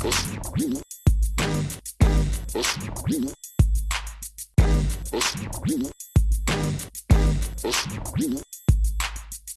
Pues...